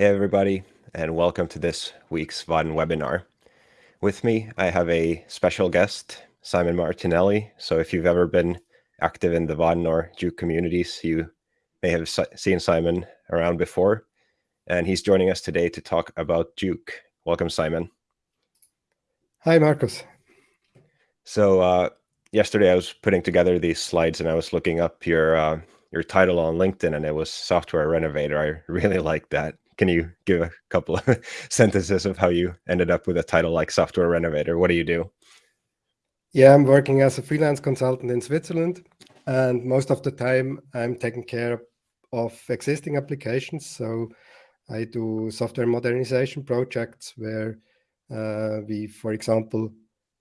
Hey everybody, and welcome to this week's Vaadin webinar. With me, I have a special guest, Simon Martinelli. So if you've ever been active in the Vaadin or jOOQ communities, you may have seen Simon around before. And he's joining us today to talk about jOOQ. Welcome, Simon. Hi, Marcus. So uh, yesterday I was putting together these slides and I was looking up your uh, your title on LinkedIn and it was software renovator. I really like that. Can you give a couple of sentences of how you ended up with a title like software renovator? What do you do? Yeah, I'm working as a freelance consultant in Switzerland, and most of the time I'm taking care of existing applications. So I do software modernization projects where uh, we, for example,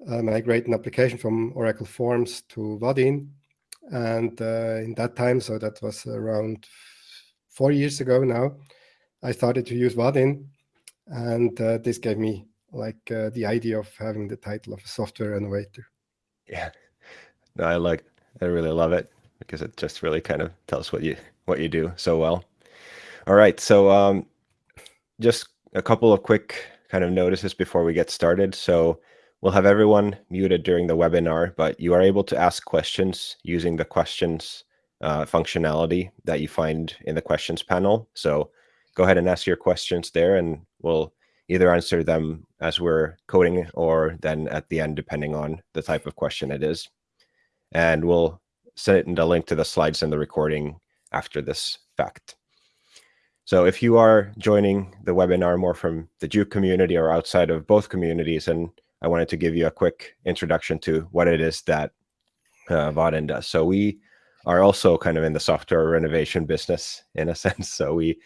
uh, migrate an application from Oracle Forms to Vaadin. And uh, in that time, so that was around four years ago now, I started to use Vaadin, and uh, this gave me like uh, the idea of having the title of a software innovator. Yeah, no, I like, I really love it because it just really kind of tells what you what you do so well. All right, so um, just a couple of quick kind of notices before we get started. So we'll have everyone muted during the webinar, but you are able to ask questions using the questions uh, functionality that you find in the questions panel. So go ahead and ask your questions there and we'll either answer them as we're coding or then at the end, depending on the type of question it is. And we'll send a link to the slides and the recording after this fact. So if you are joining the webinar more from the jOOQ community or outside of both communities, and I wanted to give you a quick introduction to what it is that uh, does. So we are also kind of in the software renovation business in a sense. So we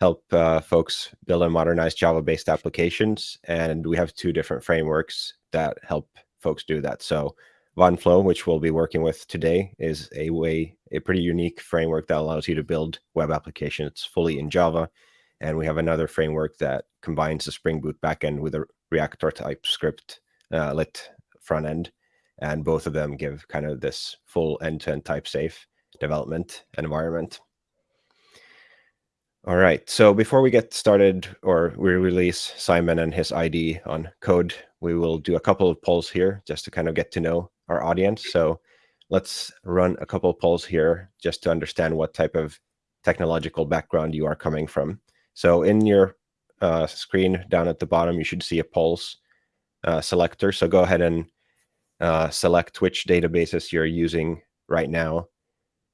help uh, folks build and modernize Java-based applications. And we have two different frameworks that help folks do that. So Flow, which we'll be working with today, is a way, a pretty unique framework that allows you to build web applications fully in Java. And we have another framework that combines the Spring Boot backend with a React or TypeScript uh, lit front end. And both of them give kind of this full end-to-end -end type safe development environment. All right. So before we get started or we release Simon and his ID on code, we will do a couple of polls here just to kind of get to know our audience. So let's run a couple of polls here just to understand what type of technological background you are coming from. So in your uh, screen down at the bottom, you should see a polls uh, selector. So go ahead and uh, select which databases you're using right now,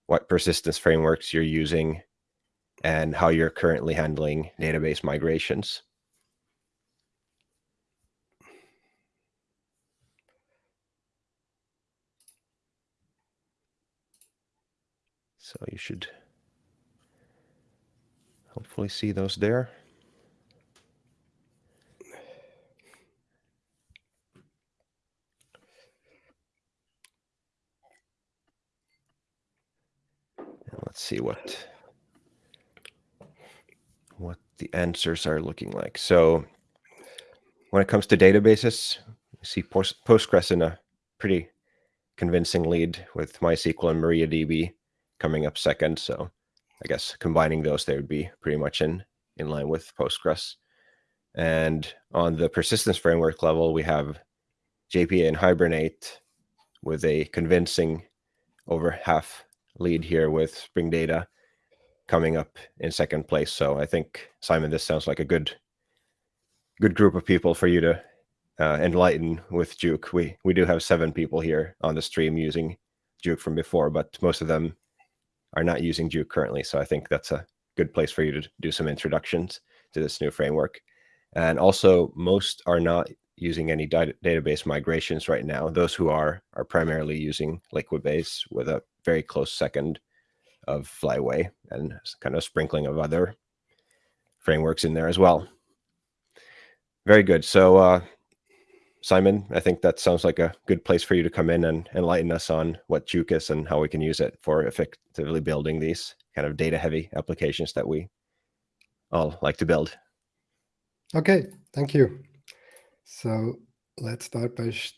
what persistence frameworks you're using, and how you're currently handling database migrations. So you should hopefully see those there. Let's see what the answers are looking like. So when it comes to databases, we see Postgres in a pretty convincing lead with MySQL and MariaDB coming up second. So I guess combining those, they would be pretty much in, in line with Postgres. And on the persistence framework level, we have JPA and Hibernate with a convincing over half lead here with Spring Data coming up in second place. So I think Simon, this sounds like a good, good group of people for you to uh, enlighten with jOOQ. We we do have seven people here on the stream using jOOQ from before, but most of them are not using jOOQ currently. So I think that's a good place for you to do some introductions to this new framework. And also, most are not using any database migrations right now. Those who are are primarily using Liquibase with a very close second of Flyway and kind of sprinkling of other frameworks in there as well. Very good. So, uh, Simon, I think that sounds like a good place for you to come in and enlighten us on what jOOQ is and how we can use it for effectively building these kind of data heavy applications that we all like to build. Okay, thank you. So let's start by sh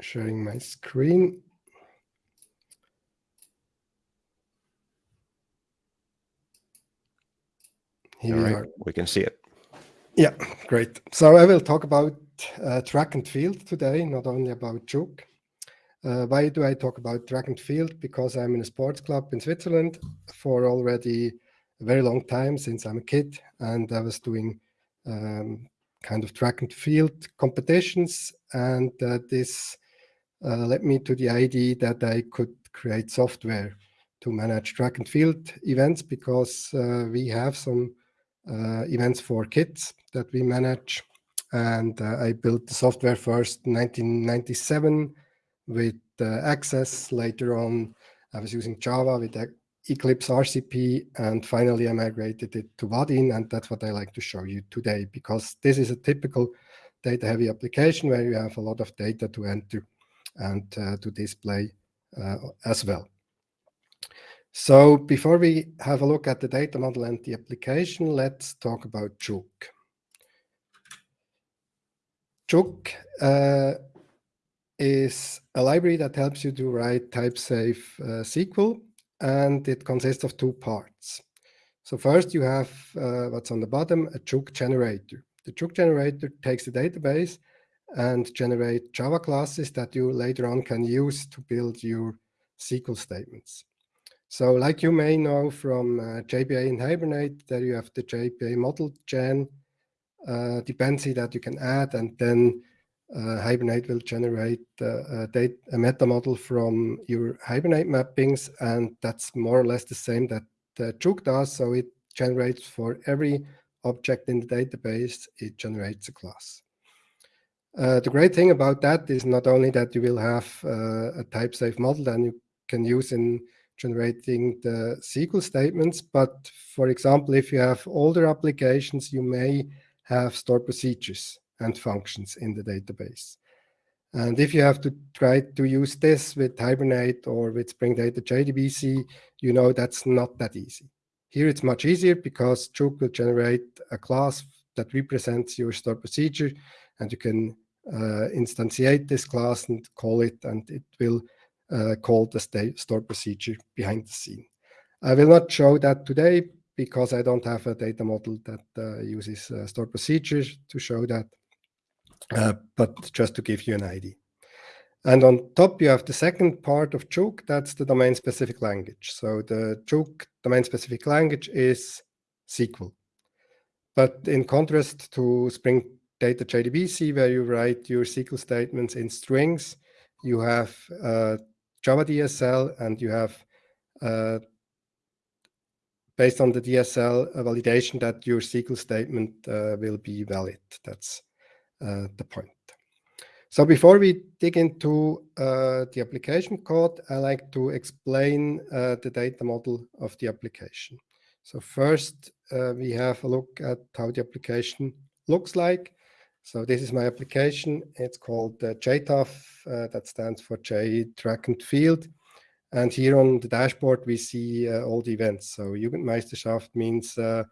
sharing my screen. Here All we right, are. We can see it. Yeah, great. So I will talk about uh, track and field today, not only about jOOQ. Uh, why do I talk about track and field? Because I'm in a sports club in Switzerland for already a very long time, since I'm a kid, and I was doing um, kind of track and field competitions, and uh, this uh, led me to the idea that I could create software to manage track and field events because uh, we have some events for kids that we manage. And uh, I built the software first in 1997 with Access. Later on, I was using Java with Eclipse RCP, and finally I migrated it to Vaadin, and that's what I like to show you today, because this is a typical data-heavy application where you have a lot of data to enter and uh, to display uh, as well. So before we have a look at the data model and the application, let's talk about jOOQ. jOOQ uh, is a library that helps you to write type-safe uh, SQL, and it consists of two parts. So first you have uh, what's on the bottom, a jOOQ generator. The jOOQ generator takes the database and generate Java classes that you later on can use to build your SQL statements. So like you may know from uh, JPA in Hibernate, there you have the JPA model gen uh, dependency that you can add, and then uh, Hibernate will generate uh, a, data, a meta model from your Hibernate mappings, and that's more or less the same that uh, does. So it generates for every object in the database, it generates a class. Uh, the great thing about that is not only that you will have uh, a type-safe model that you can use in generating the SQL statements, but for example, if you have older applications, you may have stored procedures and functions in the database. And if you have to try to use this with Hibernate or with Spring Data JDBC, you know that's not that easy. Here it's much easier because jOOQ will generate a class that represents your stored procedure and you can uh, instantiate this class and call it and it will uh, call the stored procedure behind the scene. I will not show that today because I don't have a data model that uh, uses uh, stored procedures to show that, but just to give you an idea. And on top, you have the second part of jOOQ, that's the domain-specific language. So the jOOQ domain-specific language is SQL. But in contrast to Spring Data JDBC, where you write your SQL statements in strings, you have uh, Java DSL and you have uh, based on the DSL validation that your SQL statement uh, will be valid. That's uh, the point. So before we dig into uh, the application code, I like to explain uh, the data model of the application. So first, uh, we have a look at how the application looks like. So this is my application. It's called uh, JTAF. Uh, that stands for J Track and Field. And here on the dashboard, we see uh, all the events. So Jugendmeisterschaft means uh,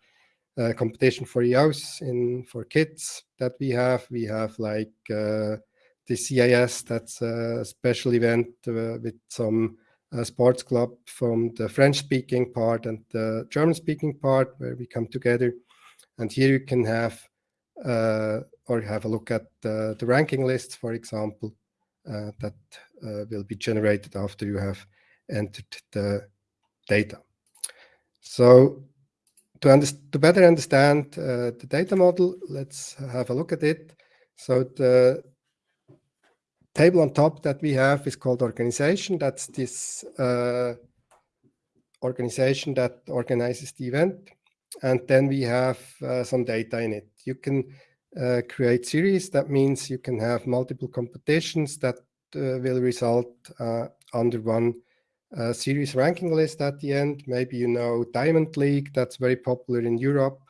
competition for EOS in for kids that we have. We have like uh, the CIS, that's a special event uh, with some uh, sports club from the French-speaking part and the German-speaking part where we come together. And here you can have or have a look at the ranking lists, for example, uh, that uh, will be generated after you have entered the data. So to, to better understand uh, the data model, let's have a look at it. So the table on top that we have is called organization. That's this uh, organization that organizes the event. And then we have uh, some data in it. You can uh, create series. That means you can have multiple competitions that uh, will result uh, under one uh, series ranking list at the end. Maybe you know Diamond League, that's very popular in Europe,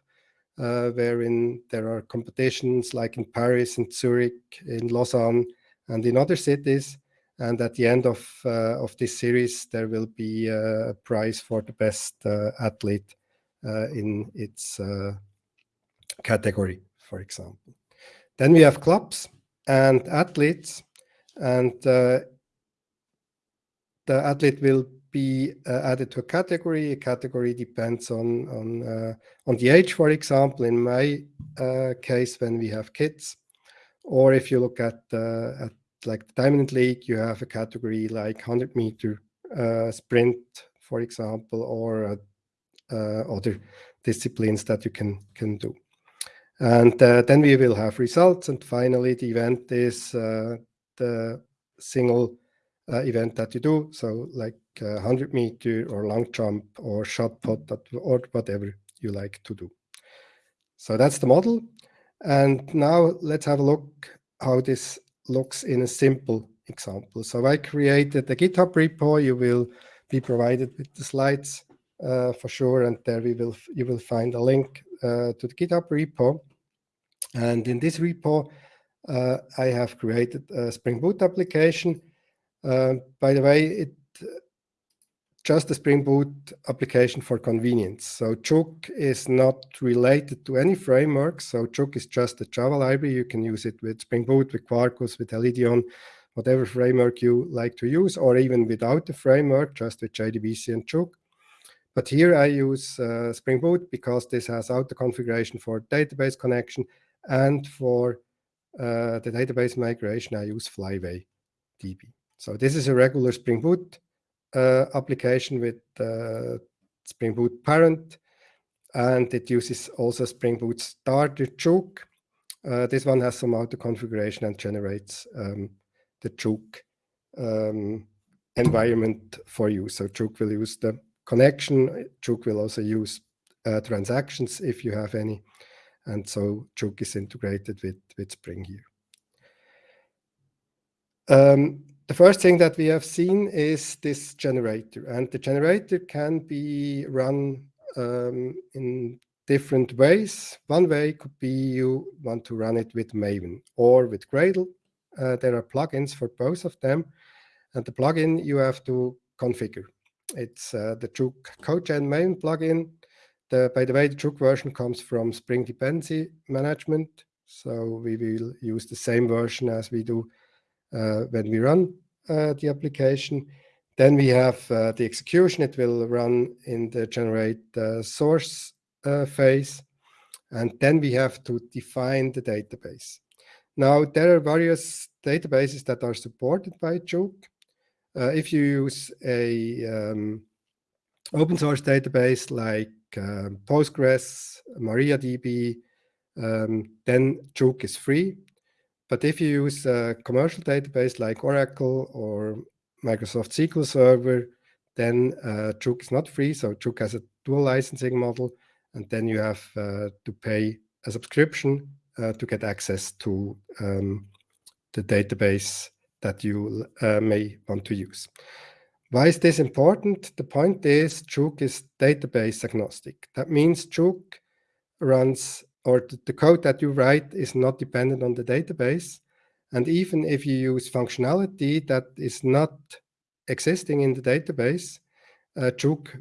uh, wherein there are competitions like in Paris, in Zurich, in Lausanne, and in other cities. And at the end of, uh, of this series, there will be a prize for the best athlete in its category for example. Then we have clubs and athletes, and uh, the athlete will be uh, added to a category. A category depends on on uh, on the age, for example. In my uh, case, when we have kids, or if you look at uh, at like the Diamond League, you have a category like 100 meter uh, sprint, for example, or other disciplines that you can can do. And then we will have results, and finally the event is the single uh, event that you do. So like uh, 100 meter or long jump or shot put or whatever you like to do. So that's the model. And now let's have a look how this looks in a simple example. So I created a GitHub repo. You will be provided with the slides uh, for sure. And there we will you will find a link uh, to the GitHub repo. And in this repo, uh, I have created a Spring Boot application. Uh, by the way, it just a Spring Boot application for convenience. So jOOQ is not related to any framework. So jOOQ is just a Java library. You can use it with Spring Boot, with Quarkus, with Helidon, whatever framework you like to use, or even without the framework, just with JDBC and jOOQ. But here I use uh, Spring Boot because this has auto configuration for database connection and for uh, the database migration, I use Flyway DB. So this is a regular Spring Boot uh, application with uh, Spring Boot parent, and it uses also Spring Boot starter jOOQ. Uh, this one has some auto configuration and generates um, the jOOQ um, environment for you. So jOOQ will use the connection. jOOQ will also use uh, transactions if you have any. And so jOOQ is integrated with, with Spring here. Um, the first thing that we have seen is this generator. And the generator can be run um, in different ways. One way could be you want to run it with Maven or with Gradle. Uh, there are plugins for both of them. And the plugin you have to configure. It's uh, the jOOQ CodeGen main plugin. The, by the way, the jOOQ version comes from Spring Dependency Management. So we will use the same version as we do uh, when we run uh, the application. Then we have uh, the execution. It will run in the generate source phase. And then we have to define the database. Now, there are various databases that are supported by jOOQ. Uh, if you use a um, open source database like uh, Postgres, MariaDB, um, then jOOQ is free. But if you use a commercial database like Oracle or Microsoft SQL Server, then uh, jOOQ is not free. So jOOQ has a dual licensing model, and then you have uh, to pay a subscription uh, to get access to um, the database that you uh, may want to use. Why is this important? The point is jOOQ is database agnostic. That means jOOQ runs, or the code that you write is not dependent on the database. And even if you use functionality that is not existing in the database, uh,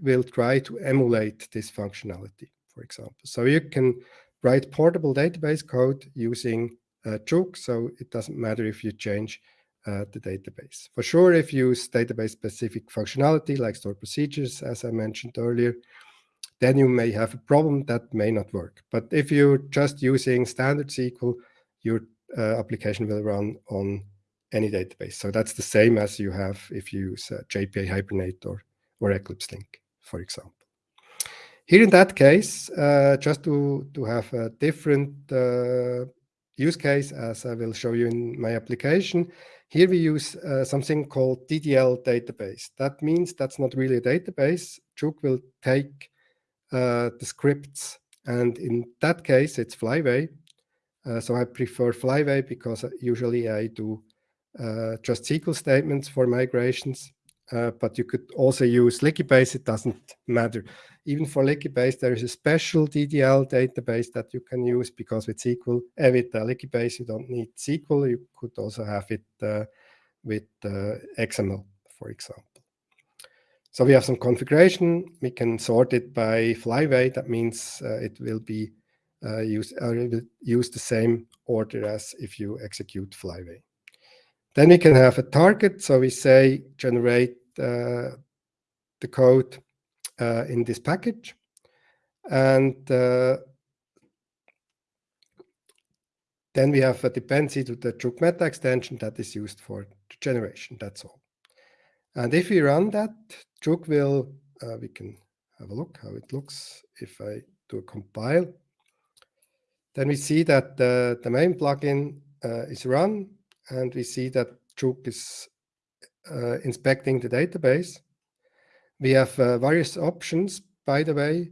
will try to emulate this functionality, for example. So you can write portable database code using uh, so it doesn't matter if you change uh, the database. For sure, if you use database-specific functionality like stored procedures, as I mentioned earlier, then you may have a problem that may not work. But if you're just using standard SQL, your uh, application will run on any database. So that's the same as you have if you use uh, JPA Hibernate or, or Eclipse Link, for example. Here in that case, uh, just to, to have a different uh, use case, as I will show you in my application, here we use uh, something called DDL database. That means that's not really a database. jOOQ will take uh, the scripts, and in that case, it's Flyway. Uh, so I prefer Flyway because usually I do uh, just SQL statements for migrations. Uh, but you could also use Liquibase, it doesn't matter. Even for Liquibase, there is a special DDL database that you can use because with SQL, uh, with uh, Liquibase, you don't need SQL. You could also have it uh, with uh, XML, for example. So we have some configuration. We can sort it by flyway. That means uh, it will be uh, used, uh, will use the same order as if you execute flyway. Then we can have a target. So we say generate the code uh, in this package. And uh, then we have a dependency to the jOOQ meta extension that is used for generation. That's all. And if we run that, jOOQ will, uh, we can have a look how it looks if I do a compile. Then we see that the, the main plugin uh, is run and we see that jOOQ is uh, inspecting the database. We have uh, various options, by the way.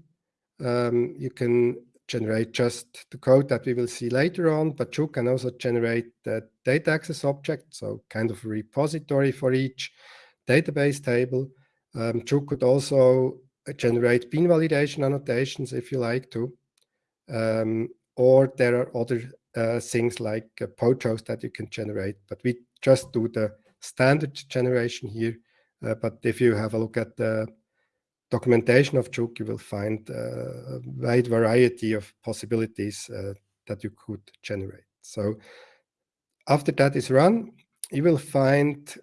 Um, you can generate just the code that we will see later on, but jOOQ can also generate the data access object, so kind of a repository for each database table. Um, jOOQ could also generate bean validation annotations if you like to. Um, or there are other uh, things like uh, POJOs that you can generate, but we just do the standard generation here. Uh, but if you have a look at the documentation of jOOQ, you will find uh, a wide variety of possibilities uh, that you could generate. So after that is run, you will find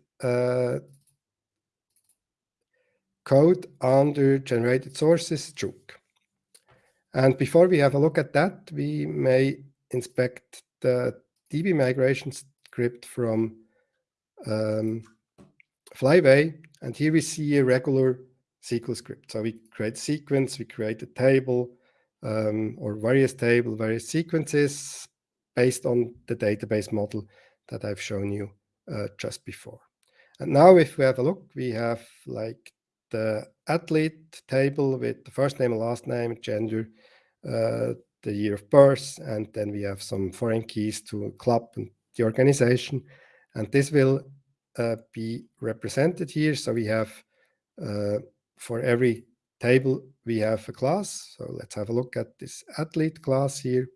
code under generated sources jOOQ. And before we have a look at that, we may inspect the DB migration script from um, Flyway. And here we see a regular SQL script. So we create sequence, we create a table um, or various table, various sequences based on the database model that I've shown you uh, just before. And now if we have a look, we have like the athlete table with the first name and last name, gender, uh, the year of birth, and then we have some foreign keys to club and the organization. And this will be represented here. So we have uh, for every table, we have a class. So let's have a look at this athlete class here.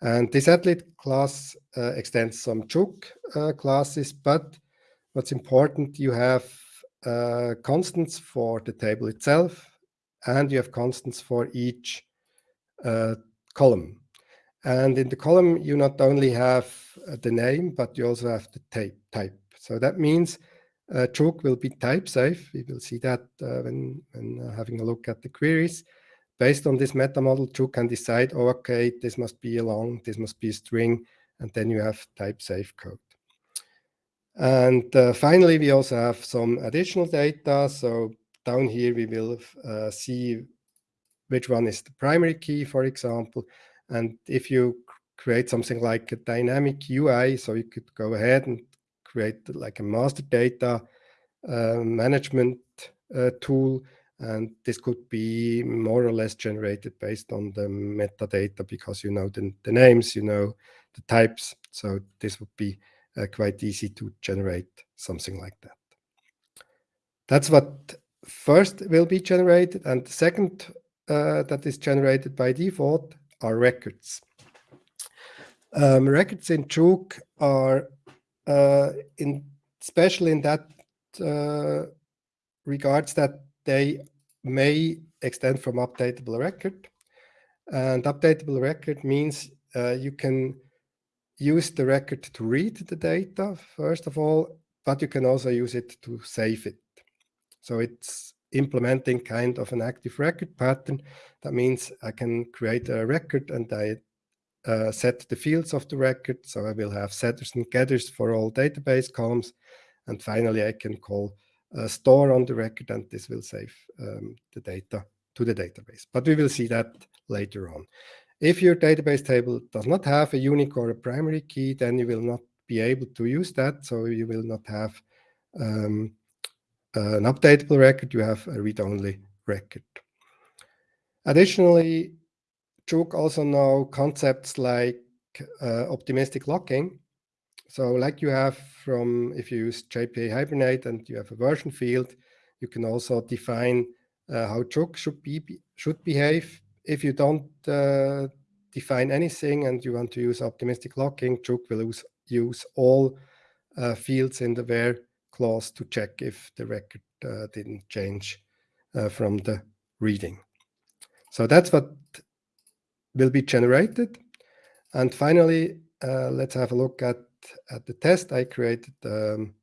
And this athlete class uh, extends some jOOQ uh, classes, but what's important, you have uh, constants for the table itself, and you have constants for each uh, column. And in the column, you not only have uh, the name, but you also have the type. So that means uh, jOOQ will be type safe. We will see that uh, when, when uh, having a look at the queries. Based on this meta model, jOOQ can decide, oh, okay, this must be a long, this must be a string, and then you have type safe code. And uh, finally, we also have some additional data. So down here, we will uh, see which one is the primary key, for example. And if you create something like a dynamic UI, so you could go ahead and create like a master data uh, management uh, tool. And this could be more or less generated based on the metadata because you know the, the names, you know the types. So this would be uh, quite easy to generate something like that. That's what first will be generated. And the second uh, that is generated by default are records. Um, records in jOOQ are in especially in that uh, regards that they may extend from updatable record. And updatable record means uh, you can use the record to read the data, first of all, but you can also use it to save it. So it's implementing kind of an active record pattern. That means I can create a record and I uh, set the fields of the record. So I will have setters and getters for all database columns. And finally, I can call a store on the record and this will save um, the data to the database. But we will see that later on. If your database table does not have a unique or a primary key, then you will not be able to use that. So you will not have um, an updatable record, you have a read-only record. Additionally, jOOQ also know concepts like uh, optimistic locking. So like you have from, if you use JPA Hibernate and you have a version field, you can also define uh, how jOOQ should be should behave if you don't uh, define anything and you want to use optimistic locking, jOOQ will use, use all uh, fields in the where clause to check if the record uh, didn't change uh, from the reading. So that's what will be generated. And finally, uh, let's have a look at, at the test. I created um,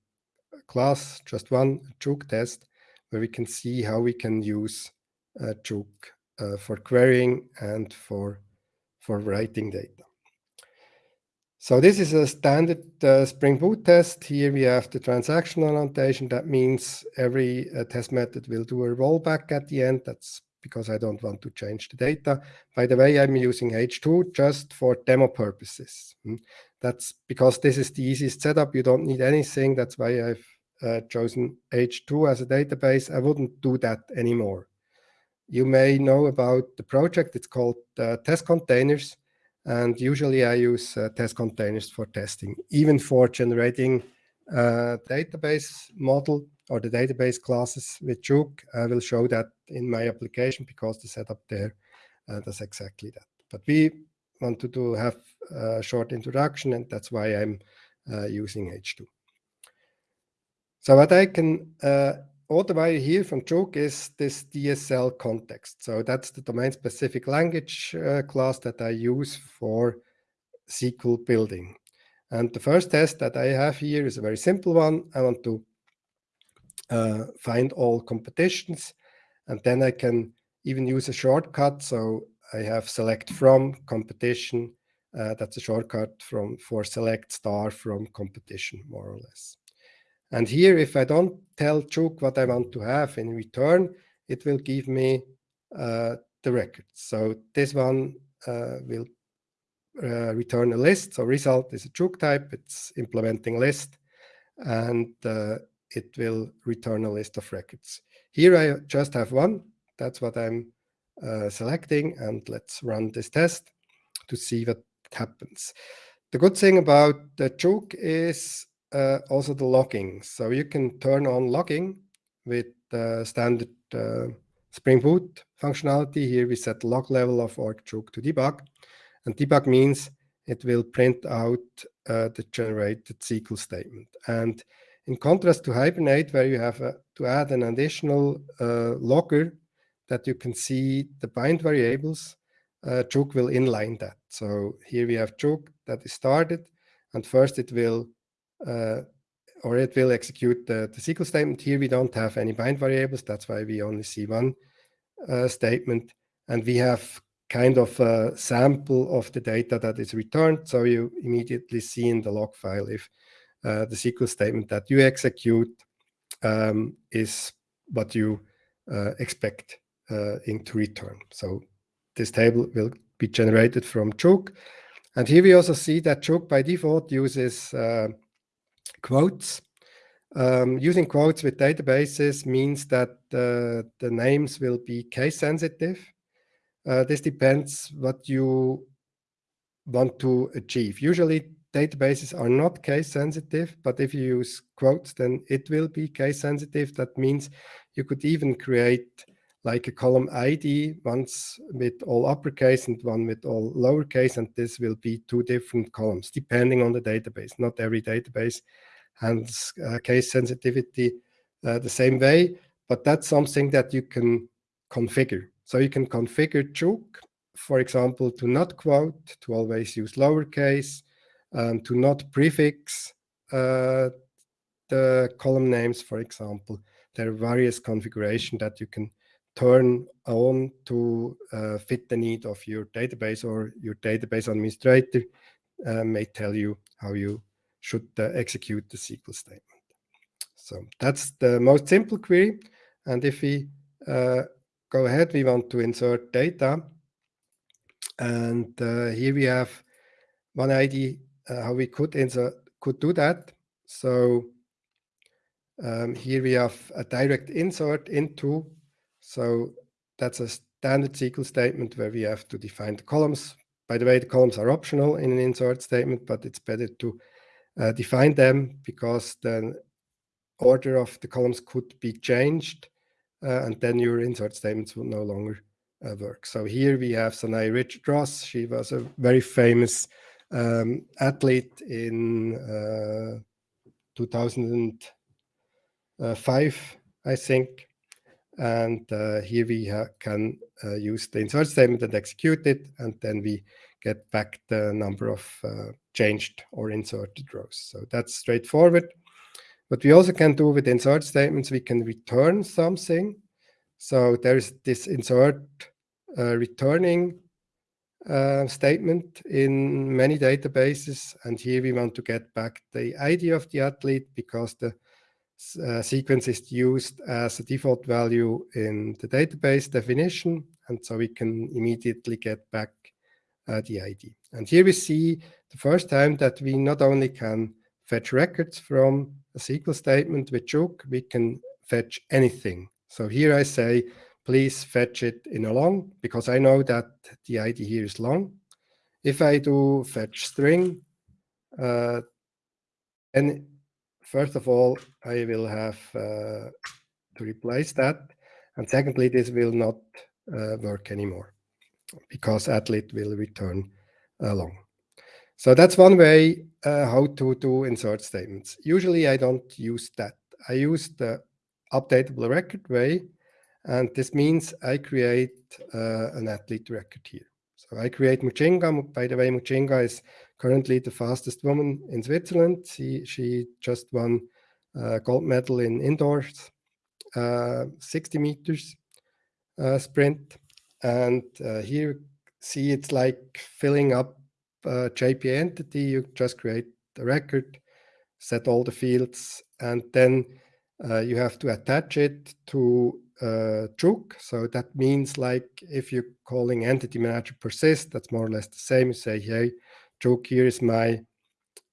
a class, just one jOOQ test, where we can see how we can use uh, jOOQ uh, for querying and for, for writing data. So this is a standard uh, Spring Boot test. Here we have the transactional annotation. That means every uh, test method will do a rollback at the end. That's because I don't want to change the data. By the way, I'm using H2 just for demo purposes. Hmm. That's because this is the easiest setup. You don't need anything. That's why I've uh, chosen H2 as a database. I wouldn't do that anymore. You may know about the project. It's called uh, test containers. And usually I use uh, test containers for testing, even for generating a uh, database model or the database classes with jOOQ. I will show that in my application because the setup there uh, does exactly that. But we want to have a short introduction and that's why I'm uh, using H2. So what I can uh, automate here from jOOQ is this DSL context. So that's the domain-specific language uh, class that I use for SQL building. And the first test that I have here is a very simple one. I want to uh, find all competitions, and then I can even use a shortcut. So I have select from competition. Uh, that's a shortcut from for select star from competition, more or less. And here, if I don't tell jOOQ what I want to have in return, it will give me uh, the record. So this one uh, will uh, return a list. So result is a jOOQ type. It's implementing list, and uh, it will return a list of records. Here I just have one. That's what I'm uh, selecting. And let's run this test to see what happens. The good thing about the jOOQ is uh, also the logging. So you can turn on logging with uh, standard uh, Spring Boot functionality. Here we set log level of org-jook to debug. And debug means it will print out uh, the generated SQL statement. And in contrast to Hibernate, where you have a, to add an additional uh, logger that you can see the bind variables, uh, jOOQ will inline that. So here we have jOOQ that is started, and first it will uh, or it will execute the, the SQL statement. Here we don't have any bind variables. That's why we only see one uh, statement. And we have kind of a sample of the data that is returned. So you immediately see in the log file if uh, the SQL statement that you execute um, is what you uh, expect uh, in to return. So this table will be generated from jOOQ. And here we also see that jOOQ by default uses uh, quotes. Um, using quotes with databases means that uh, the names will be case sensitive. Uh, this depends what you want to achieve. Usually databases are not case sensitive, but if you use quotes, then it will be case sensitive. That means you could even create like a column ID, once with all uppercase and one with all lowercase, and this will be two different columns, depending on the database. Not every database handles uh, case sensitivity uh, the same way, but that's something that you can configure. So you can configure jOOQ, for example, to not quote, to always use lowercase, um, to not prefix uh, the column names, for example. There are various configuration that you can turn on to uh, fit the need of your database or your database administrator uh, may tell you how you should uh, execute the SQL statement. So that's the most simple query. And if we uh, go ahead, we want to insert data. And uh, here we have one uh, how we could insert could do that. So um, here we have a direct insert into. So that's a standard SQL statement where we have to define the columns. By the way, the columns are optional in an insert statement, but it's better to uh, define them because the order of the columns could be changed uh, and then your insert statements will no longer uh, work. So here we have Sanya Richard Ross. She was a very famous um, athlete in uh, 2005, I think. And uh, here we can uh, use the insert statement and execute it, and then we get back the number of changed or inserted rows. So that's straightforward. What we also can do with insert statements, we can return something. So there's this insert uh, returning uh, statement in many databases. And here we want to get back the ID of the athlete because the uh, sequence is used as a default value in the database definition. And so we can immediately get back uh, the ID. And here we see the first time that we not only can fetch records from a SQL statement with jOOQ, we can fetch anything. So here I say, please fetch it in a long, because I know that the ID here is long. If I do fetch string, uh, and first of all, I will have uh, to replace that. And secondly, this will not uh, work anymore because athlete will return long. So that's one way uh, how to do insert statements. Usually I don't use that. I use the updatable record way, and this means I create uh, an athlete record here. So I create Mujinga. By the way, Mujinga is currently the fastest woman in Switzerland. She, she just won a gold medal in indoors, uh, 60 meters uh, sprint. And uh, here, see, it's like filling up a JPA entity. You just create the record, set all the fields, and then uh, you have to attach it to uh, jOOQ. So that means like if you're calling entity manager persist, that's more or less the same. You say, hey, jOOQ, here is my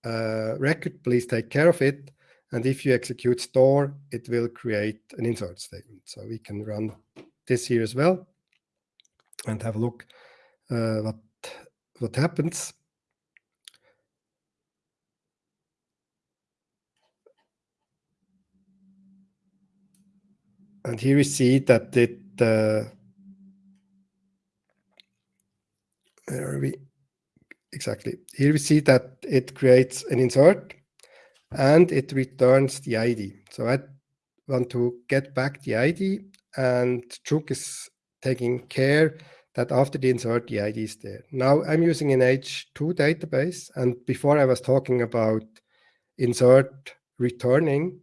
uh, record, please take care of it. And if you execute store, it will create an insert statement. So we can run this here as well and have a look uh, what what happens. And here we see that it uh, where are we exactly here we see that it creates an insert and it returns the ID. So I want to get back the ID and jOOQ is taking care that after the insert, the ID is there. Now I'm using an H2 database, and before I was talking about insert returning,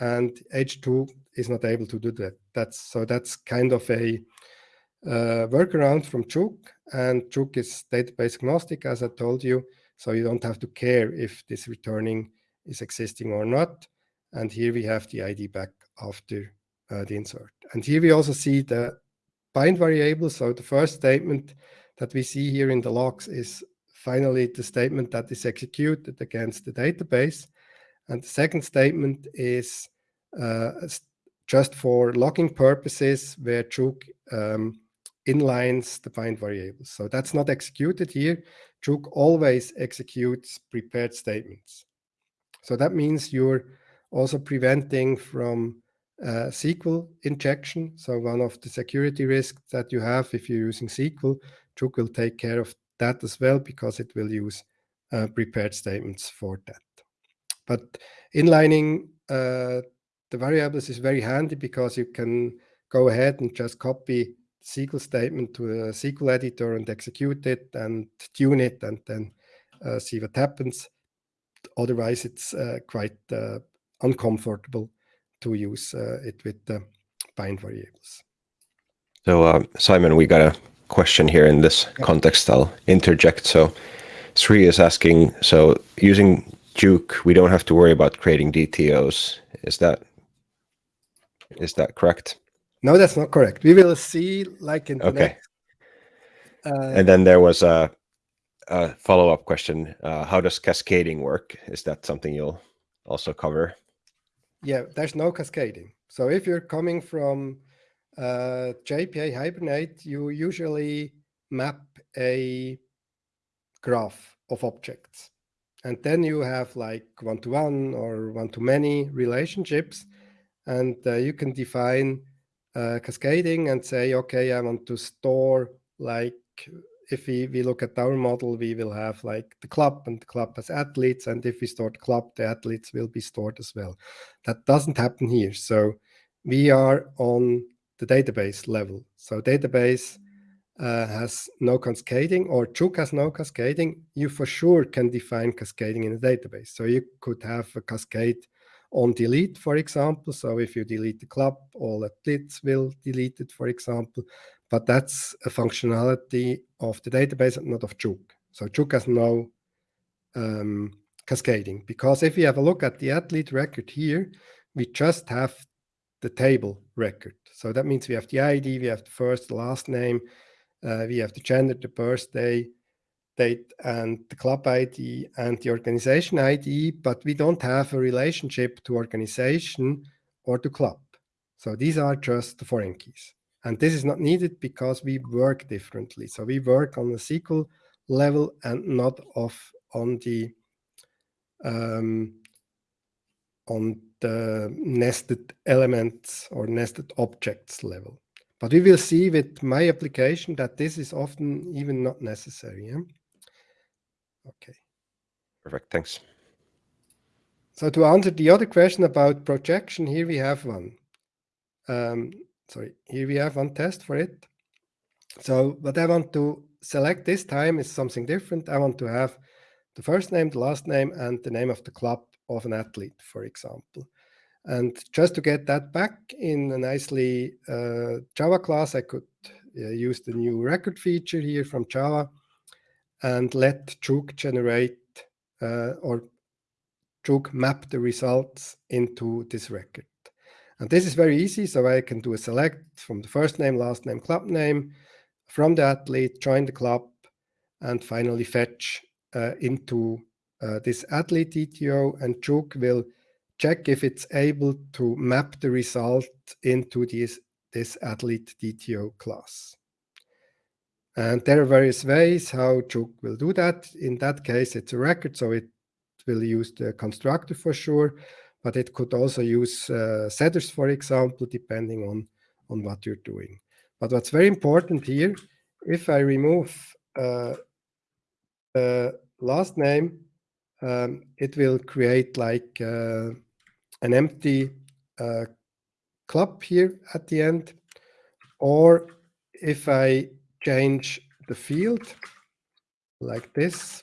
and H2 is not able to do that. That's so that's kind of a uh, workaround from jOOQ, and jOOQ is database agnostic, as I told you, so you don't have to care if this returning is existing or not. And here we have the ID back after uh, the insert. And here we also see the bind variable. So the first statement that we see here in the logs is finally the statement that is executed against the database. And the second statement is uh, just for logging purposes where jOOQ um, inlines the bind variables. So that's not executed here. jOOQ always executes prepared statements. So that means you're also preventing from uh, SQL injection. So one of the security risks that you have if you're using SQL, jOOQ will take care of that as well because it will use uh, prepared statements for that. But inlining uh, the variables is very handy because you can go ahead and just copy SQL statement to a SQL editor and execute it and tune it and then uh, see what happens. Otherwise, it's uh, quite uh, uncomfortable to use uh, it with the bind variables. So uh, Simon, we got a question here in this context. I'll interject. So Sri is asking, so using jOOQ, we don't have to worry about creating DTOs. Is that is that correct? No, that's not correct. We will see like in okay. Next, uh, and then there was a, a follow-up question. Uh, how does cascading work? Is that something you'll also cover? Yeah, there's no cascading. So if you're coming from uh, JPA Hibernate, you usually map a graph of objects. And then you have like one-to-one -one or one-to-many relationships. And uh, you can define uh, cascading and say, okay, I want to store like if we, we look at our model, we will have like the club and the club has athletes. And if we store the club, the athletes will be stored as well. That doesn't happen here. So we are on the database level. So database uh, has no cascading or jOOQ has no cascading. You for sure can define cascading in a database. So you could have a cascade on delete, for example. So if you delete the club, all athletes will delete it, for example. But that's a functionality of the database and not of jOOQ. So jOOQ has no um, cascading because if we have a look at the athlete record here, we just have the table record. So that means we have the ID, we have the first, the last name, uh, we have the gender, the birthday, date, and the club ID and the organization ID, but we don't have a relationship to organization or to club. So these are just the foreign keys. And this is not needed because we work differently. So we work on the SQL level and not off on the um, on the nested elements or nested objects level. But we will see with my application that this is often even not necessary. Yeah? Okay. Perfect. Thanks. So to answer the other question about projection, here we have one. Um, sorry, here we have one test for it. So what I want to select this time is something different. I want to have the first name, the last name, and the name of the club of an athlete, for example. And just to get that back in a nicely uh, Java class, I could uh, use the new record feature here from Java and let jOOQ generate uh, or jOOQ map the results into this record. And this is very easy. So I can do a select from the first name, last name, club name, from the athlete, join the club, and finally fetch uh, into uh, this athlete DTO. And jOOQ will check if it's able to map the result into this, this athlete DTO class. And there are various ways how jOOQ will do that. In that case, it's a record, so it will use the constructor for sure, but it could also use uh, setters, for example, depending on, on what you're doing. But what's very important here, if I remove uh, the last name, um, it will create like uh, an empty uh, club here at the end. Or if I change the field like this,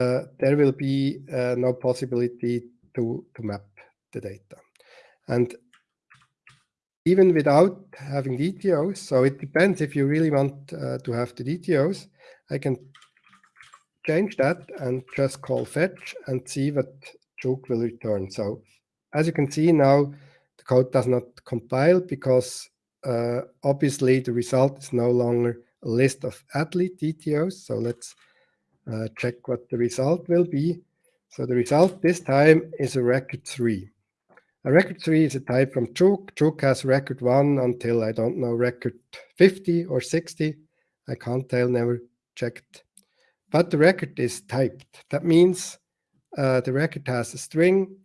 uh, there will be uh, no possibility to, to map the data. And even without having DTOs, so it depends if you really want uh, to have the DTOs, I can change that and just call fetch and see what jOOQ will return. So as you can see now, the code does not compile because uh, obviously the result is no longer a list of athlete DTOs. So let's uh, check what the result will be. So the result this time is a record three. A record three is a type from jOOQ. jOOQ has record one until I don't know, record 50 or 60. I can't tell, never checked. But the record is typed. That means uh, the record has a string,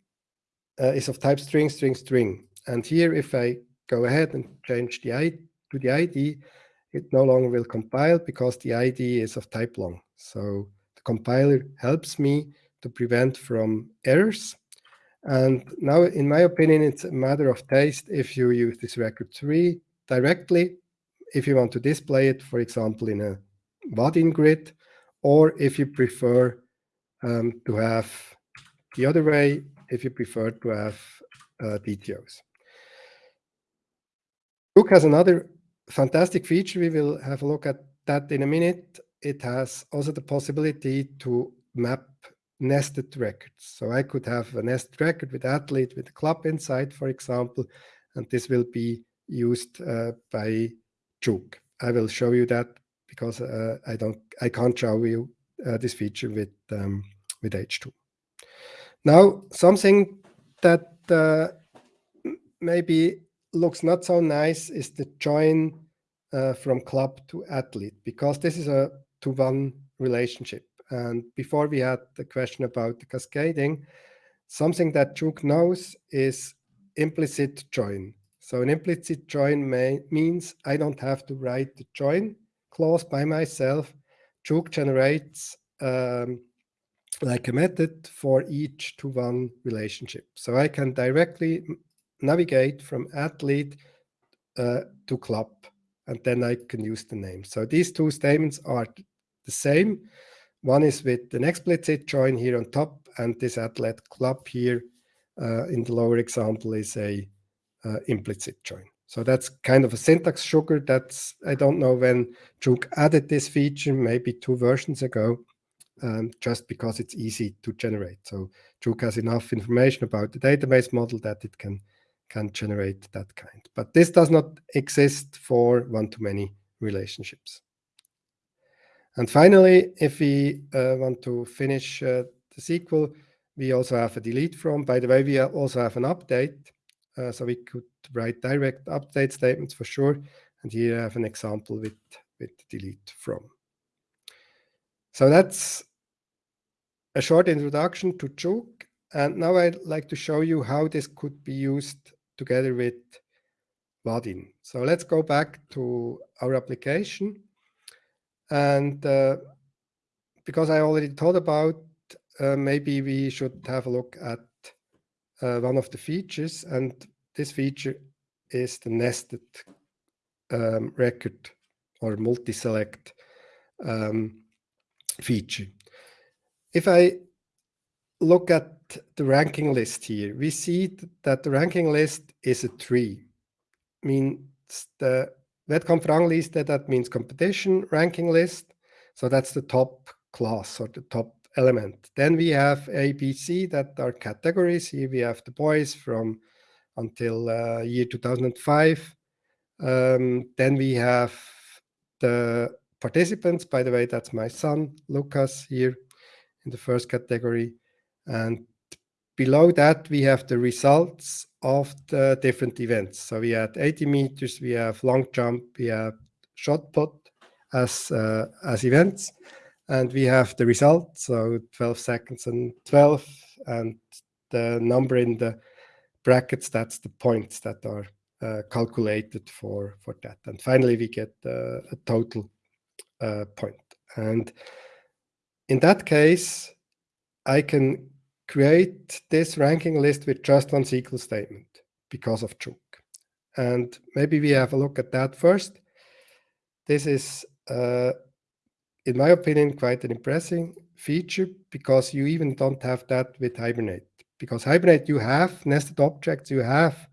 uh, is of type string, string, string. And here, if I go ahead and change the ID to the ID, it no longer will compile because the ID is of type long. So the compiler helps me to prevent from errors. And now, in my opinion, it's a matter of taste if you use this record three directly, if you want to display it, for example, in a Vaadin grid, or if you prefer um, to have the other way, if you prefer to have uh, DTOs. jOOQ has another fantastic feature. We will have a look at that in a minute. It has also the possibility to map nested records. So I could have a nested record with athlete with a club inside, for example, and this will be used uh, by jOOQ. I will show you that because uh, I don't, I can't show you uh, this feature with um, with H2. Now, something that uh, maybe looks not so nice is the join uh, from club to athlete, because this is a to-one relationship. And before we had the question about the cascading, something that jOOQ knows is implicit join. So an implicit join may, means I don't have to write the join clause by myself. jOOQ generates um, like a method for each to-one relationship. So I can directly navigate from athlete uh, to club, and then I can use the name. So these two statements are the same. One is with an explicit join here on top, and this athlete club here uh, in the lower example is a uh, implicit join. So that's kind of a syntax sugar. That's I don't know when jOOQ added this feature, maybe two versions ago, um, just because it's easy to generate. So jOOQ has enough information about the database model that it can can generate that kind. But this does not exist for one-to-many relationships. And finally, if we uh, want to finish uh, the SQL, we also have a delete from. By the way, we also have an update. Uh, so we could write direct update statements for sure. And here I have an example with, with delete from. So that's a short introduction to jOOQ. And now I'd like to show you how this could be used together with Vaadin. So let's go back to our application. And uh, because I already thought about, uh, maybe we should have a look at uh, one of the features. And this feature is the nested um, record or multi-select um, feature. If I look at the ranking list here, we see that the ranking list is a tree. Means the Wettkampfrangliste, that means competition ranking list. So that's the top class or the top element. Then we have A, B, C that are categories. Here we have the boys from until uh, year 2005. Um, then we have the participants. By the way, that's my son, Lucas, here in the first category. And below that, we have the results of the different events. So we had 80 meters, we have long jump, we have shot put as, uh, as events, and we have the result, so 12 seconds and 12, and the number in the brackets, that's the points that are uh, calculated for, for that. And finally, we get uh, a total uh, point. And in that case, I can create this ranking list with just one SQL statement because of jOOQ. And maybe we have a look at that first. This is, uh, in my opinion, quite an impressive feature because you even don't have that with Hibernate. Because Hibernate, you have nested objects, you have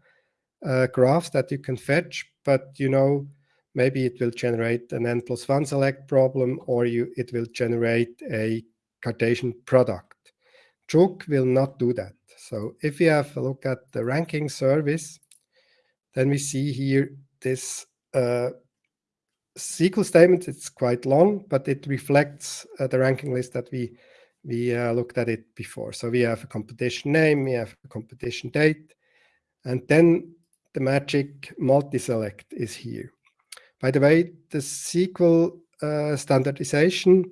uh, graphs that you can fetch, but you know, maybe it will generate an n plus one select problem or you it will generate a Cartesian product. jOOQ will not do that. So if we have a look at the ranking service, then we see here this uh, SQL statement. It's quite long, but it reflects uh, the ranking list that we we uh, looked at it before. So we have a competition name, we have a competition date, and then the magic multi-select is here. By the way, the SQL uh, standardization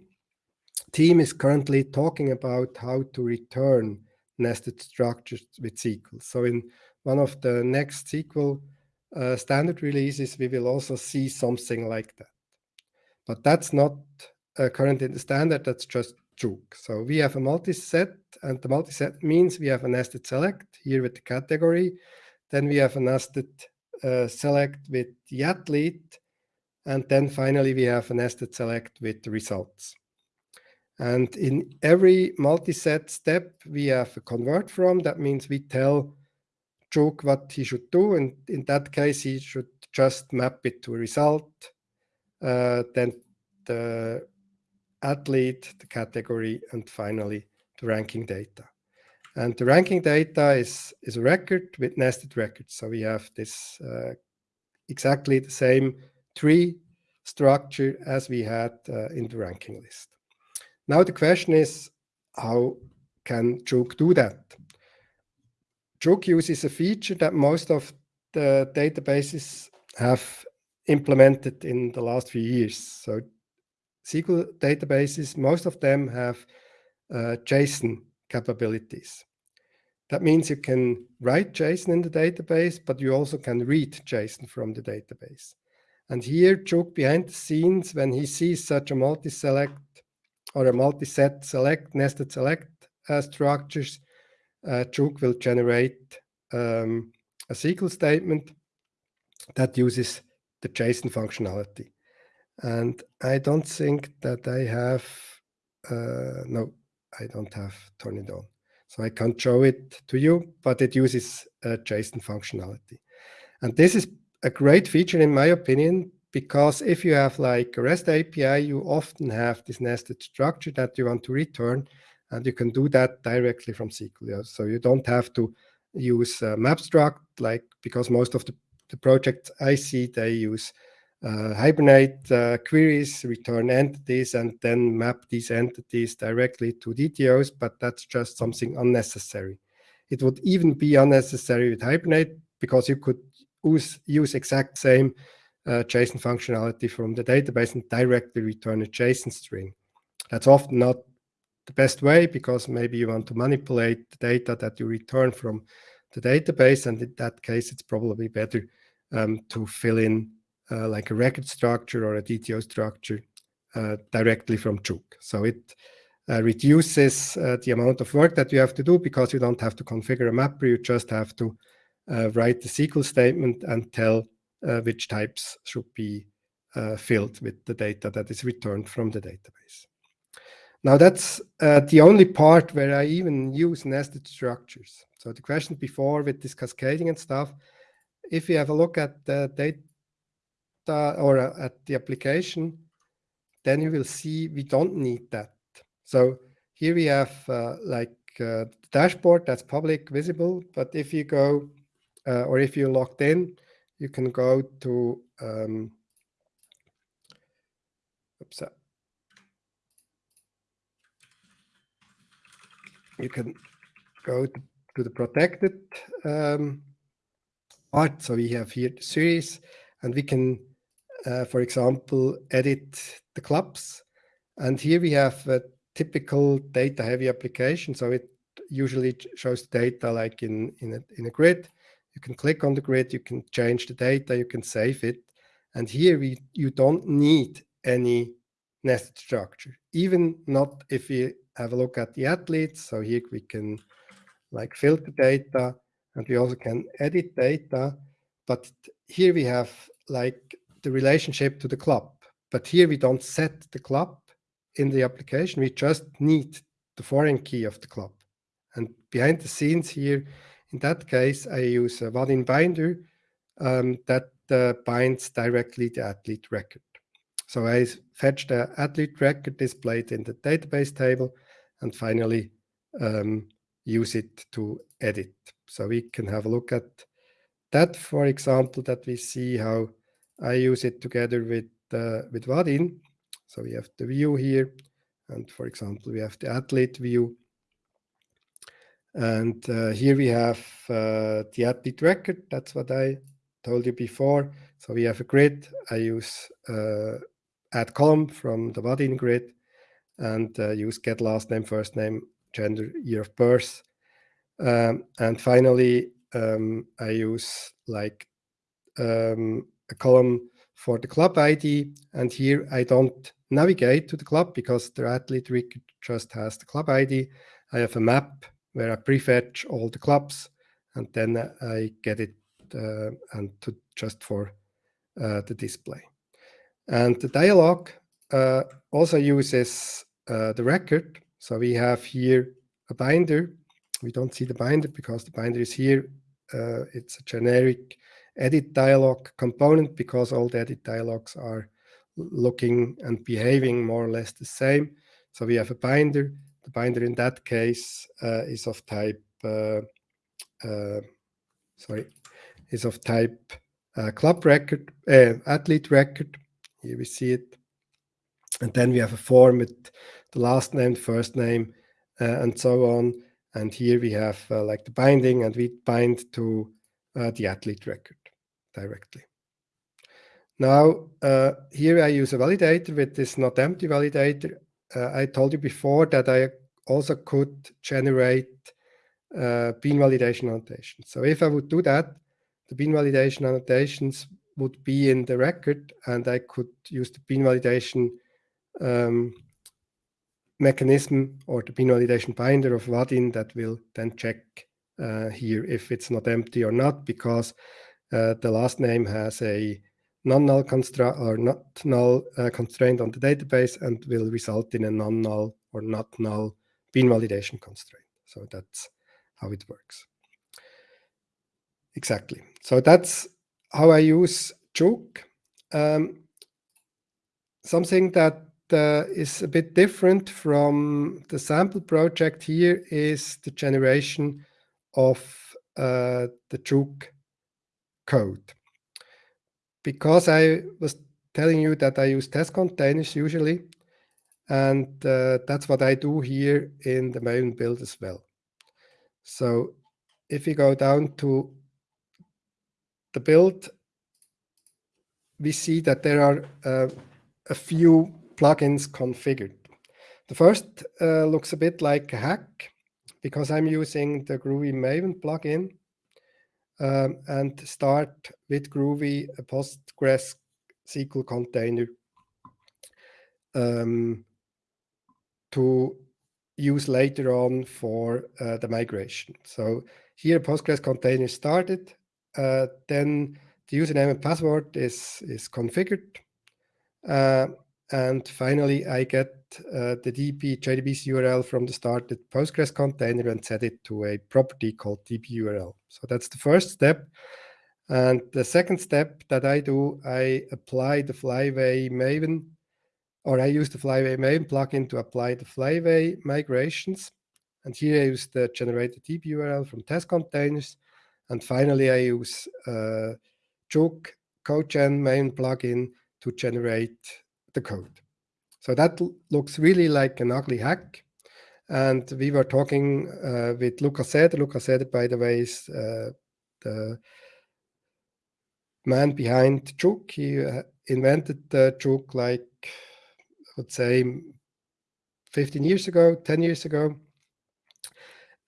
team is currently talking about how to return nested structures with SQL. So in one of the next SQL uh, standard releases, we will also see something like that. But that's not uh, current in the standard, that's just jOOQ. So we have a multi-set, and the multi-set means we have a nested select here with the category. Then we have a nested uh, select with the athlete. And then finally, we have a nested select with the results. And in every multi-set step, we have a convert from. That means we tell jOOQ what he should do. And in that case, he should just map it to a result. Uh, then the athlete, the category, and finally the ranking data. And the ranking data is, is a record with nested records. So we have this uh, exactly the same tree structure as we had uh, in the ranking list. Now the question is, how can jOOQ do that? jOOQ uses a feature that most of the databases have implemented in the last few years. So SQL databases, most of them have uh, JSON capabilities. That means you can write JSON in the database, but you also can read JSON from the database. And here, jOOQ behind the scenes, when he sees such a multi-select or a multi-set select, nested select uh, structures, uh, jOOQ will generate um, a SQL statement that uses the JSON functionality. And I don't think that I have, uh, no, I don't have turn it on. So I can't show it to you, but it uses JSON functionality. And this is a great feature in my opinion, because if you have like a REST API, you often have this nested structure that you want to return, and you can do that directly from SQL. So you don't have to use uh, MapStruct, like because most of the, the projects I see, they use uh, Hibernate uh, queries, return entities, and then map these entities directly to DTOs, but that's just something unnecessary. It would even be unnecessary with Hibernate because you could use, use exact same uh, JSON functionality from the database and directly return a JSON string. That's often not the best way because maybe you want to manipulate the data that you return from the database. And in that case, it's probably better um, to fill in uh, like a record structure or a DTO structure uh, directly from jOOQ. So it uh, reduces uh, the amount of work that you have to do because you don't have to configure a mapper. You just have to uh, write the SQL statement and tell which types should be filled with the data that is returned from the database. Now that's uh, the only part where I even use nested structures. So the question before with this cascading and stuff, if you have a look at the data or uh, at the application, then you will see we don't need that. So here we have uh, like uh, dashboard that's public visible, but if you go uh, or if you're logged in, you can go to um, oops, you can go to, to the protected um, part. So we have here the series, and we can, uh, for example, edit the clubs. And here we have a typical data-heavy application. So it usually shows data like in, in, a, in a grid. You can click on the grid, you can change the data, you can save it. And here we you don't need any nested structure, even not if we have a look at the athletes. So here we can like filter data and we also can edit data. But here we have like the relationship to the club. But here we don't set the club in the application. We just need the foreign key of the club. And behind the scenes here, in that case, I use a Vaadin binder um, that uh, binds directly the athlete record. So I fetch the athlete record displayed in the database table and finally um, use it to edit. So we can have a look at that, for example, that we see how I use it together with, uh, with Vaadin. So we have the view here. And for example, we have the athlete view. And uh, here we have uh, the athlete record. That's what I told you before. So we have a grid. I use uh, add column from the Vaadin grid and uh, use get last name, first name, gender, year of birth. Um, and finally, um, I use like um, a column for the club ID. And here I don't navigate to the club because the athlete record just has the club ID. I have a map where I prefetch all the clubs and then I get it uh, and to just for uh, the display. And the dialog uh, also uses uh, the record. So we have here a binder. We don't see the binder because the binder is here. Uh, it's a generic edit dialog component because all the edit dialogs are looking and behaving more or less the same. So we have a binder. The binder in that case uh, is of type, uh, uh, sorry, is of type uh, club record, athlete record. Here we see it. And then we have a form with the last name, first name, and so on. And here we have like the binding, and we bind to the athlete record directly. Now, uh, here I use a validator with this not empty validator. Uh, I told you before that I also could generate uh, bean validation annotations. So if I would do that, the bean validation annotations would be in the record, and I could use the bean validation um, mechanism or the bean validation binder of Vaadin that will then check uh, here if it's not empty or not, because uh, the last name has a non-null constraint or not null uh, constraint on the database and will result in a non-null or not null bean validation constraint. So that's how it works. Exactly. So that's how I use jOOQ. Um, something that uh, is a bit different from the sample project here is the generation of uh, the jOOQ code. Because I was telling you that I use test containers usually, and uh, that's what I do here in the Maven build as well. So if we go down to the build, we see that there are uh, a few plugins configured. The first uh, looks a bit like a hack because I'm using the Groovy Maven plugin um, and start with Groovy a Postgres SQL container um, to use later on for uh, the migration. So here Postgres container started, uh, then the username and password is, is configured. Uh, and finally, I get uh, the DB JDBC URL from the started Postgres container and set it to a property called DB URL. So that's the first step. And the second step that I do, I apply the Flyway Maven, or I use the Flyway Maven plugin to apply the Flyway migrations. And here I use the generated DB URL from test containers. And finally, I use uh, jOOQ CodeGen main plugin to generate the code. So that looks really like an ugly hack. And we were talking uh, with Lukas Eder. Lukas Eder, by the way, is uh, the man behind jOOQ. He uh, invented jOOQ like, I would say, 15 years ago, 10 years ago.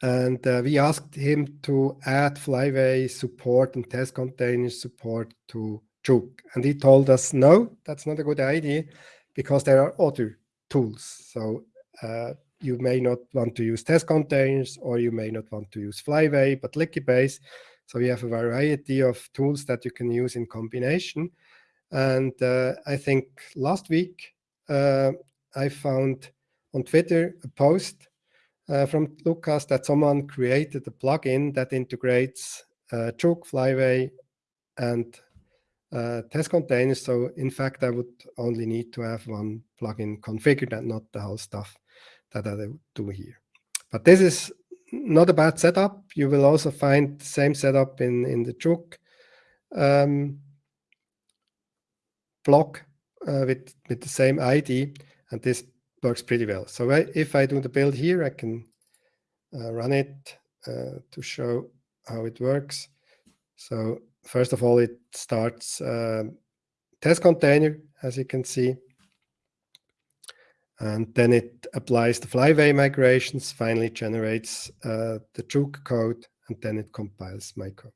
And uh, we asked him to add Flyway support and test container support to jOOQ. And he told us, no, that's not a good idea because there are other tools. So uh, you may not want to use test containers or you may not want to use Flyway, but Liquibase. So we have a variety of tools that you can use in combination. And uh, I think last week uh, I found on Twitter a post uh, from Lukas that someone created a plugin that integrates uh, Flyway, and uh, test containers. So in fact, I would only need to have one plugin configured and not the whole stuff that I do here. But this is not a bad setup. You will also find the same setup in, in the jOOQ um, block uh, with, with the same ID, and this works pretty well. So I, if I do the build here, I can uh, run it uh, to show how it works. So first of all, it starts uh, test container, as you can see. And then it applies the flyway migrations, finally generates uh, the jOOQ code, and then it compiles my code.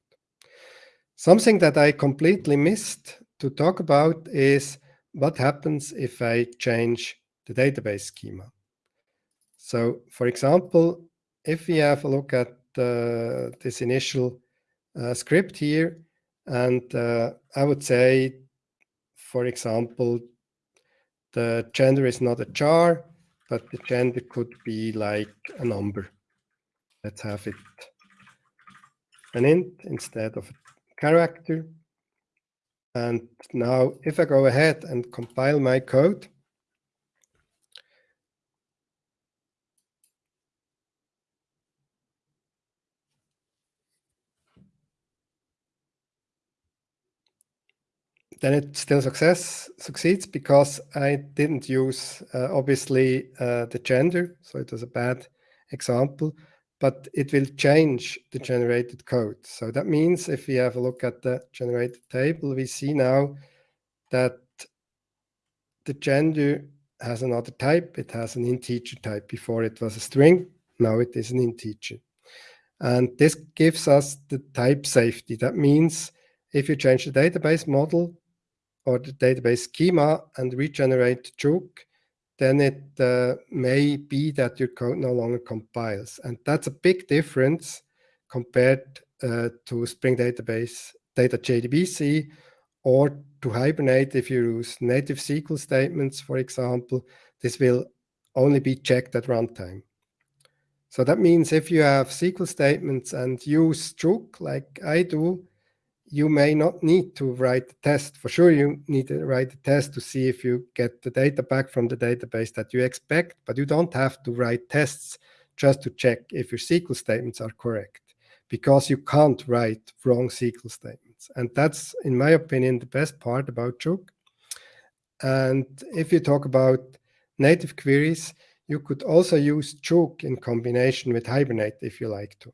Something that I completely missed to talk about is what happens if I change the database schema. So for example, if we have a look at uh, this initial uh, script here, and uh, I would say, for example, the gender is not a char, but the gender could be like a number. Let's have it an int instead of a character. And now if I go ahead and compile my code, then it still success succeeds because I didn't use uh, obviously uh, the gender, so it was a bad example, but it will change the generated code. So that means if we have a look at the generated table, we see now that the gender has another type. It has an integer type. Before it was a string, now it is an integer. And this gives us the type safety. That means if you change the database model, or the database schema and regenerate jOOQ, then it uh, may be that your code no longer compiles. And that's a big difference compared uh, to Spring Database Data JDBC or to Hibernate if you use native SQL statements, for example, this will only be checked at runtime. So that means if you have SQL statements and use jOOQ like I do, you may not need to write the test. For sure, you need to write the test to see if you get the data back from the database that you expect, but you don't have to write tests just to check if your SQL statements are correct because you can't write wrong SQL statements. And that's, in my opinion, the best part about jOOQ. And if you talk about native queries, you could also use jOOQ in combination with Hibernate if you like to.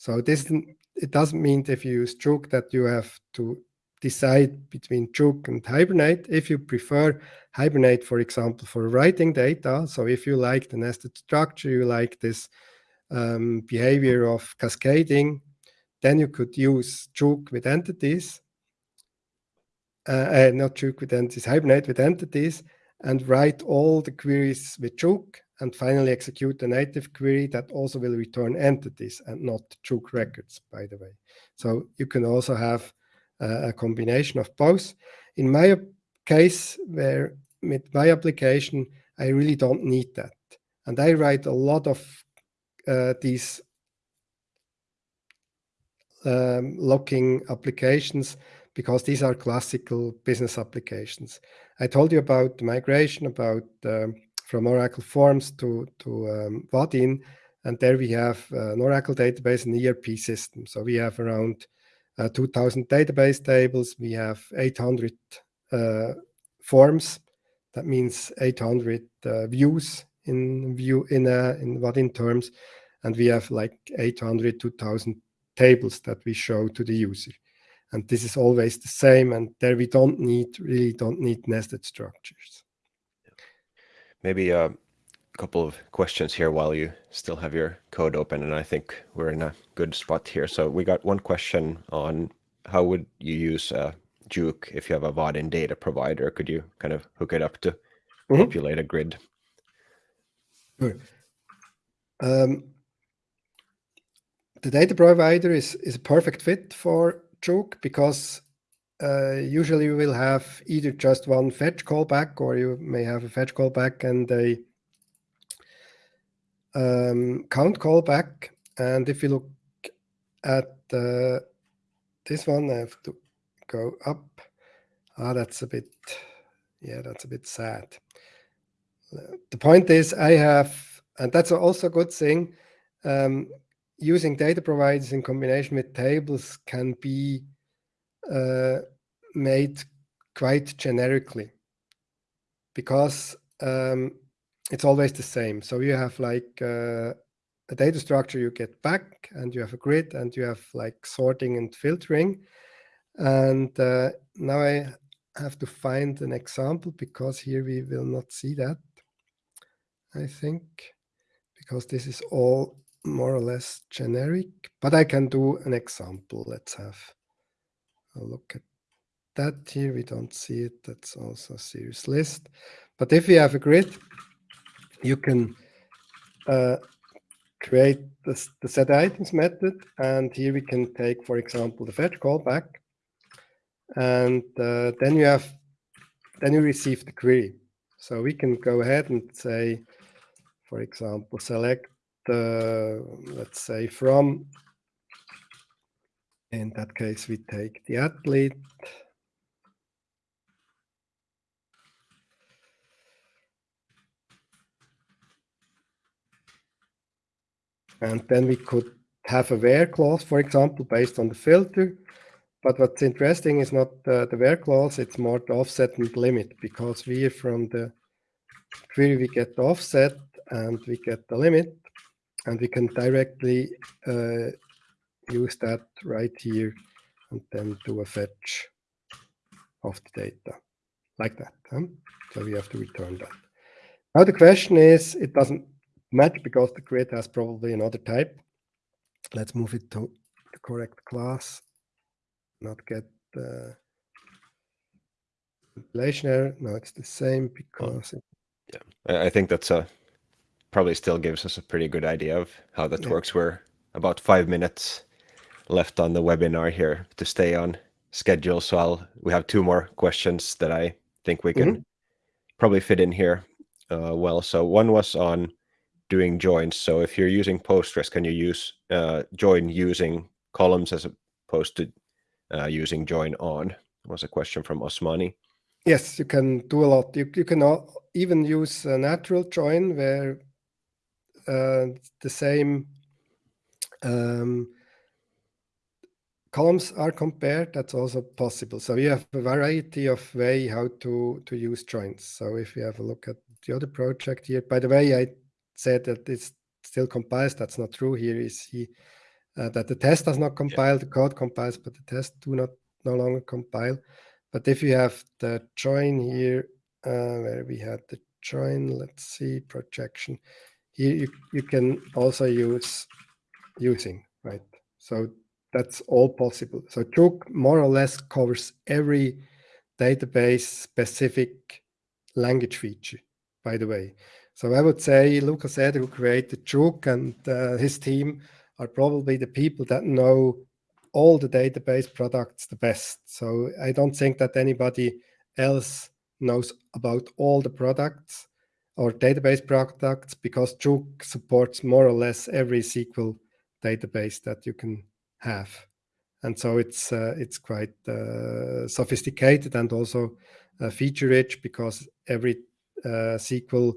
So this it doesn't mean if you use jOOQ that you have to decide between jOOQ and Hibernate. If you prefer Hibernate, for example, for writing data, so if you like the nested structure, you like this um, behavior of cascading, then you could use jOOQ with entities, uh, uh, not jOOQ with entities, Hibernate with entities, and write all the queries with jOOQ and finally execute the native query that also will return entities and not jOOQ records, by the way. So you can also have uh, a combination of both. In my case, where with my application, I really don't need that. And I write a lot of uh, these um, locking applications because these are classical business applications. I told you about the migration, about um, from Oracle Forms to, to um, Vaadin, and there we have uh, an Oracle database and ERP system. So we have around uh, 2000 database tables. We have 800 uh, forms. That means 800 uh, views in view in uh, in Vaadin terms, and we have like 800 2000 tables that we show to the user. And this is always the same. And there we don't need really don't need nested structures. Maybe a couple of questions here while you still have your code open, and I think we're in a good spot here. So we got one question on how would you use uh, jOOQ if you have a Vaadin data provider? Could you kind of hook it up to mm -hmm. populate a grid? Sure. Um, the data provider is, is a perfect fit for jOOQ because uh, usually you will have either just one fetch callback or you may have a fetch callback and a um, count callback. And if you look at uh, this one, I have to go up. Ah, that's a bit, yeah, that's a bit sad. The point is I have, and that's also a good thing, um, using data providers in combination with tables can be made quite generically because um, it's always the same. So you have like uh, a data structure you get back and you have a grid and you have like sorting and filtering. And uh, now I have to find an example because here we will not see that, I think, because this is all more or less generic, but I can do an example. Let's have a look at that here. We don't see it. That's also a series list. But if we have a grid, you can uh, create the, the set items method. And here we can take, for example, the fetch callback. And uh, then you have, then you receive the query. So we can go ahead and say, for example, select the, let's say from, in that case, we take the athlete. And then we could have a where clause, for example, based on the filter. But what's interesting is not uh, the where clause, it's more the offset and limit, because we from the query we get the offset and we get the limit and we can directly uh, use that right here and then do a fetch of the data like that. Huh? So we have to return that. Now the question is, it doesn't match because the grid has probably another type. Let's move it to the correct class, not get the compilation error. No, it's the same because. Yeah, I think that's a probably still gives us a pretty good idea of how that yeah. works. We're about five minutes left on the webinar here to stay on schedule. So I'll we have two more questions that I think we can mm -hmm. probably fit in here uh, well. So one was on doing joins. So if you're using Postgres, can you use uh, join using columns as opposed to uh, using join on? Was a question from Osmani. Yes, you can do a lot. You, you can even use a natural join where uh, the same um, columns are compared. That's also possible. So we have a variety of way how to, to use joins. So if you have a look at the other project here, by the way, I said that it still compiles. That's not true. Here is he uh, that the test does not compile, yeah. the code compiles, but the test do not no longer compile. But if you have the join here, uh, where we had the join, let's see, projection. Here you, you can also use using, right? So that's all possible. So jOOQ more or less covers every database specific language feature, by the way. So I would say Lukas Eder, who created jOOQ and uh, his team are probably the people that know all the database products the best. So I don't think that anybody else knows about all the products or database products because jOOQ supports more or less every SQL database that you can have. And so it's uh, it's quite uh, sophisticated and also uh, feature rich because every uh, SQL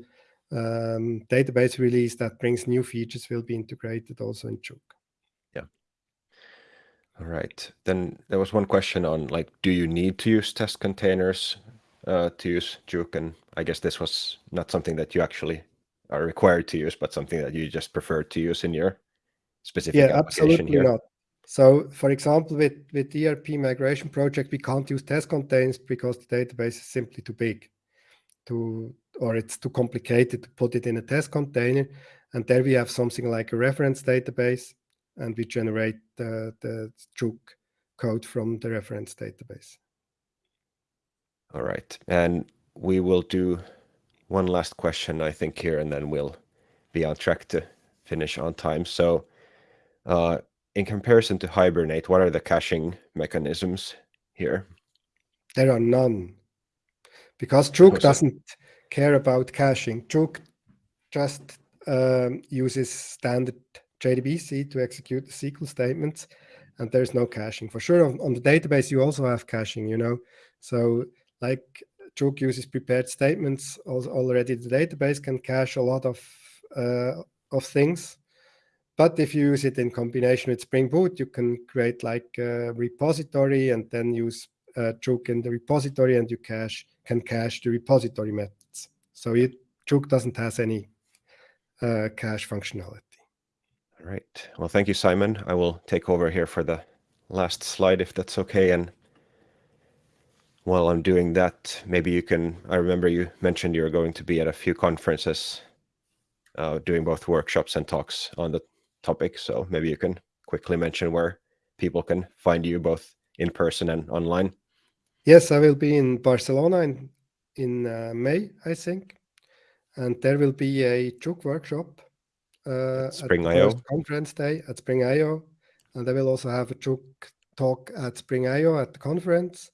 um, database release that brings new features will be integrated also in jOOQ. Yeah. All right. Then there was one question on like, do you need to use test containers uh, to use jOOQ? And I guess this was not something that you actually are required to use, but something that you just prefer to use in your specific yeah, absolutely here. Not. So for example, with, with ERP migration project, we can't use test containers because the database is simply too big to, or it's too complicated to put it in a test container. And there we have something like a reference database and we generate the, the jOOQ code from the reference database. All right. And we will do one last question, I think, here, and then we'll be on track to finish on time. So uh, in comparison to Hibernate, what are the caching mechanisms here? There are none. Because jOOQ doesn't care about caching. jOOQ just um, uses standard JDBC to execute the SQL statements, and there's no caching. For sure, on, on the database, you also have caching, you know. So like jOOQ uses prepared statements, also already the database can cache a lot of, uh, of things. But if you use it in combination with Spring Boot, you can create like a repository and then use uh, jOOQ in the repository and you cache can cache the repository methods. So it, jOOQ doesn't has any uh, cache functionality. All right. Well, thank you, Simon. I will take over here for the last slide, if that's okay. And while I'm doing that, maybe you can, I remember you mentioned you're going to be at a few conferences uh, doing both workshops and talks on the topic. So maybe you can quickly mention where people can find you both in person and online. Yes, I will be in Barcelona in, in uh, May, I think. And there will be a jOOQ workshop uh, at Spring at IO conference day at Spring IO. And I will also have a jOOQ talk at Spring IO at the conference.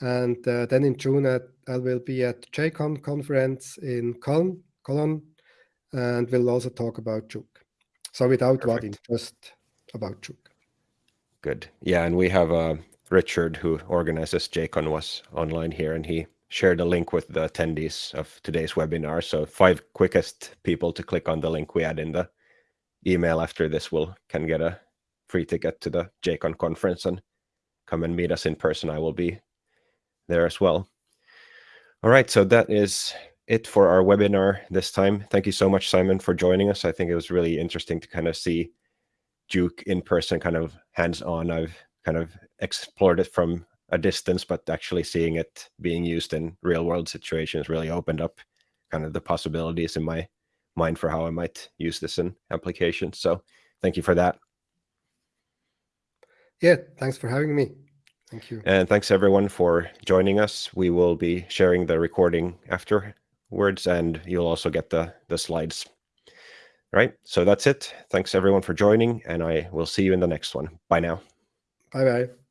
And uh, then in June, at, I will be at JCon conference in Cologne, Cologne and we'll also talk about jOOQ. So without Perfect. just about jOOQ. Good. Yeah, and we have uh, Richard, who organizes JCon, was online here, and he shared a link with the attendees of today's webinar. So five quickest people to click on the link we add in the email after this will can get a free ticket to the JCon conference and come and meet us in person. I will be there as well. All right, so that is it for our webinar this time. Thank you so much, Simon, for joining us. I think it was really interesting to kind of see jOOQ in person, kind of hands-on. I've kind of explored it from a distance, but actually seeing it being used in real-world situations really opened up kind of the possibilities in my mind for how I might use this in applications. So thank you for that. Yeah, thanks for having me. Thank you. And thanks everyone for joining us. We will be sharing the recording after words and you'll also get the, the slides. All right, so that's it. Thanks everyone for joining and I will see you in the next one. Bye now. Bye-bye.